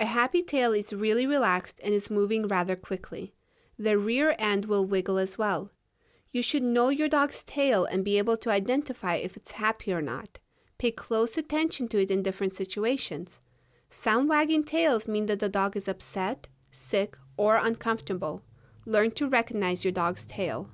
A happy tail is really relaxed and is moving rather quickly. The rear end will wiggle as well. You should know your dog's tail and be able to identify if it's happy or not. Pay close attention to it in different situations. Some wagging tails mean that the dog is upset, sick, or uncomfortable. Learn to recognize your dog's tail.